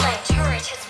Turret has